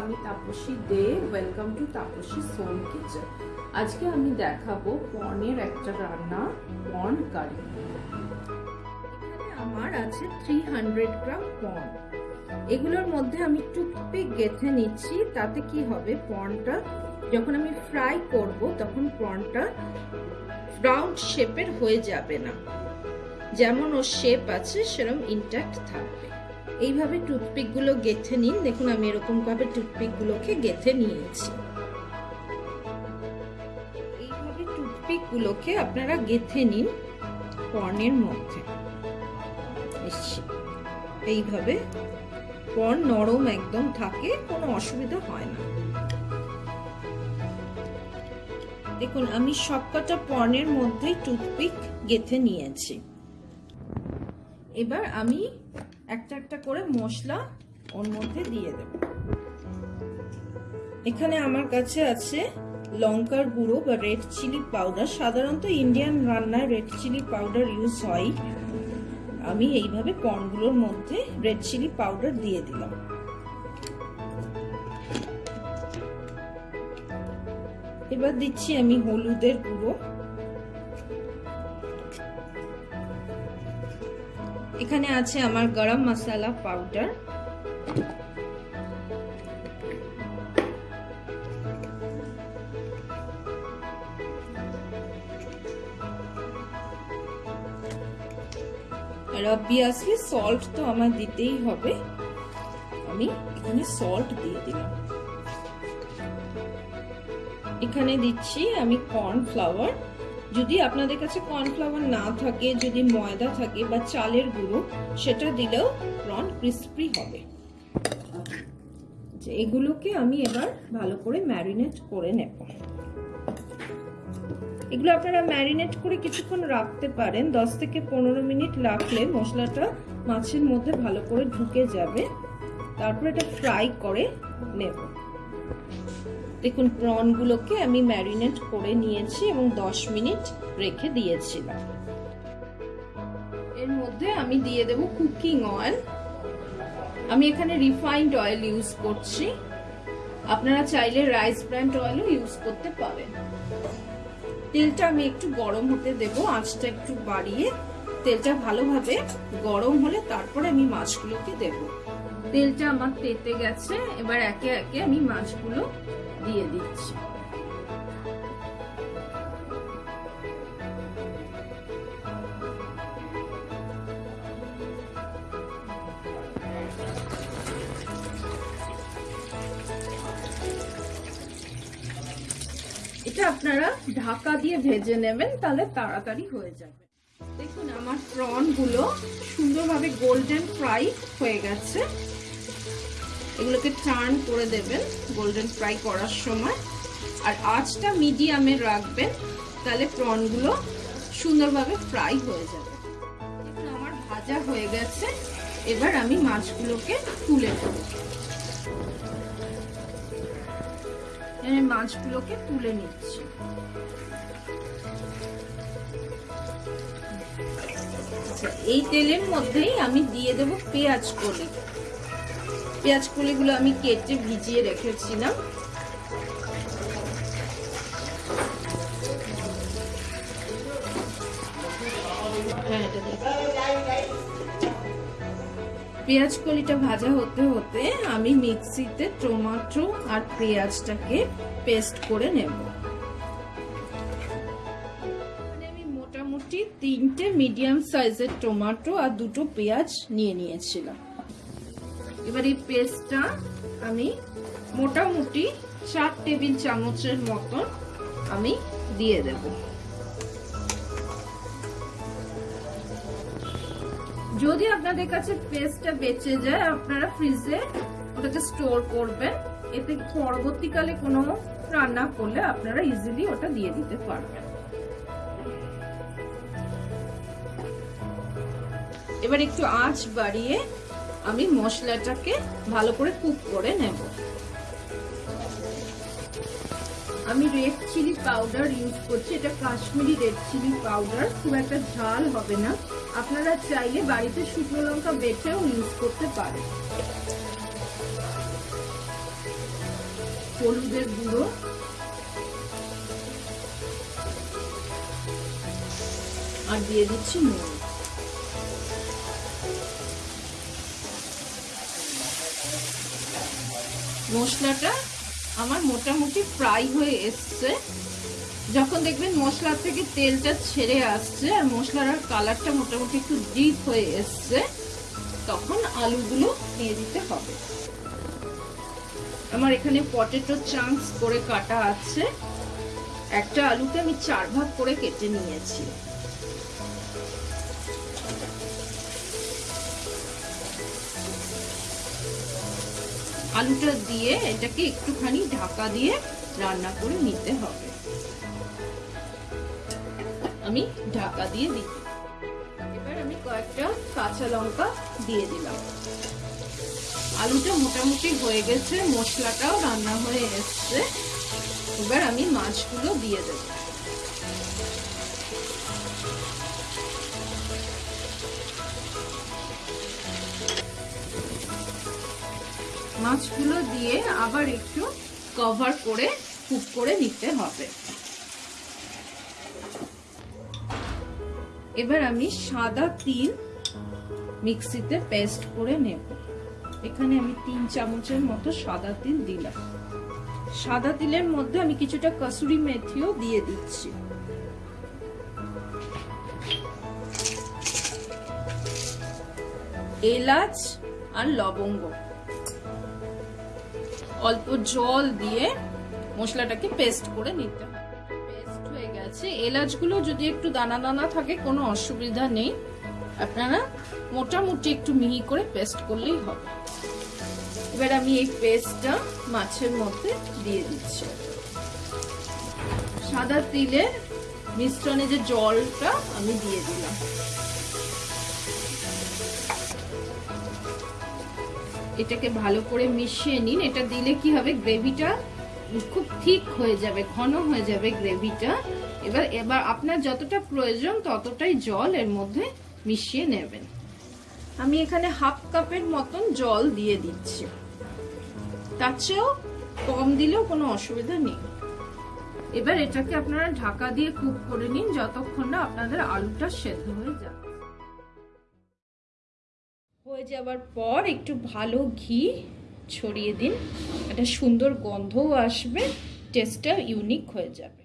আমি Tapasi De welcome to Tapasi soul kitchen আজকে আমি দেখাবো পর্নের একটা রান্না পর্ন কারি। এখানে আমার আছে থ্রি হান্ড্রেড গ্রাম পর্ন এগুলোর মধ্যে আমি টুথপিক গেথে নিচ্ছি, তাতে কি হবে? পর্নটা যখন আমি ফ্রাই করব, তখন পর্নটা রাউন্ড শেপের হয়ে যাবে না। যেমন ওর শেপ আছে সেরকম ইনট্যাক্ট থাকবে। এইভাবে টুথপিকগুলো গেথে নিন। দেখুন, আমি এরকম ভাবে টুথপিক গুলোকে গেথে নিয়েছি। এইভাবে টুথপিক গুলোকে আপনারা গেথে নিন পর্নের মধ্যে। এইভাবে পর্ন নরম একদম থাকে, কোনো অসুবিধা হয় না। দেখুন, আমি সবকটা পর্নের মধ্যেই টুথপিক গেথে নিয়েছি। এবার আমি একটা একটা করে মশলা ওর মধ্যে দিয়ে দেব। এখানে আমার কাছে আছে লঙ্কার গুঁড়ো বা রেড চিলি পাউডার সাধারণত ইন্ডিয়ান রান্নায় রেড চিলি পাউডার ইউজ হয়। আমি এইভাবে পনগুলোর মধ্যে রেড চিলি পাউডার দিয়ে দিলাম। এবার দিচ্ছি আমি হলুদের গুঁড়ো। এখানে আছে আমার গরম মশলা পাউডার আর অবভিয়াসলি সল্ট তো আমার দিতেই হবে। আমি এখানে সল্ট দিয়ে দিলাম। এখানে দিচ্ছি আমি কর্নফ্লাওয়ার যদি আপনাদের কাছে কর্নফ্লাওয়ার না থাকে, যদি ময়দা থাকে বা চালের গুঁড়ো, সেটা দিলেও প্রন ক্রিস্পি হবে। যে এগুলোকে আমি এবার ভালো করে ম্যারিনেট করে নেব। এগুলো আপনারা ম্যারিনেট করে কিছুক্ষণ রাখতে পারেন। দশ থেকে পনেরো মিনিট রাখলে মশলাটা মাছের মধ্যে ভালো করে ঢুকে যাবে। তারপর এটা ফ্রাই করে নেব। দেখুন প্রনগুলোকে আমি ম্যারিনেট করে নিয়েছি এবং দশ মিনিট রেখে দিয়েছিলাম এর মধ্যে আমি দিয়ে দেব কুকিং অয়েল। আমি এখানে রিফাইন্ড অয়েল ইউজ করছি। আপনারা চাইলে রাইস ব্র্যান্ড অয়েলও ইউজ করতে পারেন। তেলটা আমি একটু গরম হতে দেব, আঁচটা একটু বাড়িয়ে। তেলটা ভালোভাবে গরম হলে তারপরে আমি মাছগুলোকে দেব। তেলটা আমার তেতে গেছে, এবার একে একে আমি মাছগুলো দিয়ে দিচ্ছি। এটা আপনারা ঢাকা দিয়ে ভেজে নেবেন, তাহলে তাড়াতাড়ি হয়ে যাবে। দেখুন, আমার প্রনগুলো সুন্দরভাবে গোল্ডেন ফ্রাই হয়ে গেছে। এগুলোকে টার্ন করে দেবেন গোল্ডেন ফ্রাই করার সময়। আর আঁচটা মিডিয়ামে রাখবেন, তাহলে প্রনগুলো সুন্দরভাবে ফ্রাই হয়ে যাবে। আমার ভাজা হয়ে গেছে। এবার আমি মাছগুলোকে তুলে নেব। মাছগুলোকে তুলে নিচ্ছি। এই তেলের মধ্যেই আমি দিয়ে দেব পেঁয়াজ কলি। পেঁয়াজ কলিগুলো আমি কেটে ভিজিয়ে রেখেছিলাম। পেঁয়াজ কলিটা ভাজা হতে হতে আমি মিক্সিতে টমেটো আর পেঁয়াজটাকে পেস্ট করে নেব। আমি মোটামুটি তিনটে মিডিয়াম সাইজের টমেটো আর দুটো পেঁয়াজ নিয়ে নিয়েছিলাম। এবার এই পেস্টটা আমি মোটামুটি চার টেবিল চামচের মতন আমি দিয়ে দেব। যদি আপনাদের কাছে পেস্টটা বেঁচে যায়, আপনারা ফ্রিজে ওটাকে স্টোর করবেন। এতে পরবর্তীকালে কোনো রান্না করলে আপনারা ইজিলি ওটা দিয়ে দিতে পারবেন। এবার একটু আঁচ বাড়িয়ে আমি মশলাটাকে ভালো করে কুক করে নেব। আমি রেড চিলি পাউডার ইউজ করছি। এটা কাশ্মীরি রেড চিলি পাউডার খুব একটা ঝাল হবে না। আপনারা চাইলে বাড়িতে শুকনো লঙ্কা বেটেও ইউজ করতে পারেন। হলুদের গুঁড়ো। আর দিয়ে দিচ্ছি নুন। মশলাটা আমার মোটামুটি ফ্রাই হয়ে এসছে। যখন দেখবেন মশলা থেকে তেলটা ছেড়ে আসছে আর মশলার কালারটা মোটামুটি একটু ডিপ হয়ে এসছে, তখন আলুগুলো দিয়ে দিতে হবে। আমার এখানে পটেটো চাংস করে কাটা আছে। একটা আলুকে আমি চার ভাগ করে কেটে নিয়েছি। আলুটা দিয়ে এটাকে একটুখানি ঢাকা দিয়ে রান্না করে নিতে হবে। আমি ঢাকা দিয়ে দিই এবার আমি কয়েকটা কাঁচা লঙ্কা দিয়ে দিলাম। আলুটা মোটামুটি হয়ে গেছে, মশলাটাও রান্না হয়ে এসছে। এবার আমি মাছগুলো দিয়ে দেব। মাছগুলো দিয়ে আবার একটু কভার করে কুক করে নিতে হবে। এবার আমি সাদা তিল মিক্সিতে পেস্ট করে নেব। এখানে আমি তিন চামচের মতো সাদা তিল দিলাম। সাদা তিলের মধ্যে আমি কিছুটা কসুরি মেথিও দিয়ে দিচ্ছি। এলাচ আর লবঙ্গ। অল্প জল দিয়ে মশলাটাকে পেস্ট করে নিতে হবে। পেস্ট হয়ে গেছে। এলাচগুলো যদি একটু দানা দানা থাকে, কোনো অসুবিধা নেই। আপনারা মোটামুটি একটু মিহি করে পেস্ট করলেই হবে। এবার আমি এই পেস্টটা মাছের মধ্যে দিয়ে দিচ্ছি। সাদা তিলের মিশ্রণে যে জলটা আমি দিয়ে দিলাম। এটাকে ভালো করে মিশিয়ে নিন। এটা দিলে কি হবে? গ্রেভিটা খুব ঠিক হয়ে যাবে, ঘন হয়ে যাবে গ্রেভিটা। এবার এবার আপনার যতটা প্রয়োজন ততটাই জল এর মধ্যে মিশিয়ে নেবেন। আমি এখানে হাফ কাপের মতন জল দিয়ে দিচ্ছি। তার চেয়েও কম দিলেও কোনো অসুবিধা নেই। এবার এটাকে আপনারা ঢাকা দিয়ে কুক করে নিন, যতক্ষণ না আপনাদের আলুটা সেদ্ধ হয়ে যাবে। হয়ে যাওয়ার পর একটু ভালো ঘি ছড়িয়ে দিন। একটা সুন্দর গন্ধও আসবে টেস্টটা ইউনিক হয়ে যাবে।